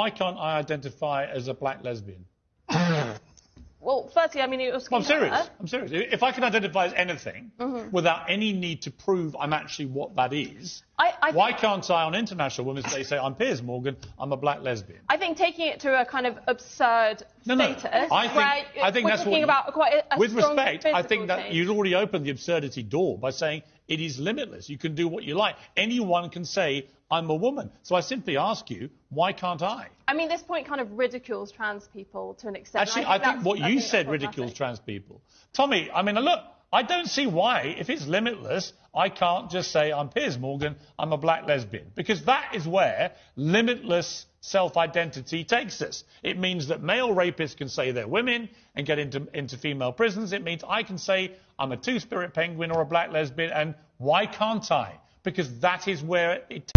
Why can't I identify as a black lesbian? Well, firstly, I mean, it was. Well, I'm serious. I'm serious. If I can identify as anything Mm-hmm. without any need to prove I'm actually what that is, I, I why can't I, on International Women's Day, say I'm Piers Morgan, I'm a black lesbian? I think taking it to a kind of absurd No, no. status, I think, I think that's talking what. about quite a, a with respect, I think that change. you've already opened the absurdity door by saying it is limitless. You can do what you like. Anyone can say I'm a woman. So I simply ask you, why can't I? I mean, this point kind of ridicules trans people to an extent. Actually, I think that's- what I you think said ridicules trans people. Tommy, I mean, look, I don't see why, if it's limitless, I can't just say I'm Piers Morgan, I'm a black lesbian. Because that is where limitless self identity takes us. It means that male rapists can say they're women and get into, into female prisons. It means I can say I'm a two spirit penguin or a black lesbian, and why can't I? Because that is where it.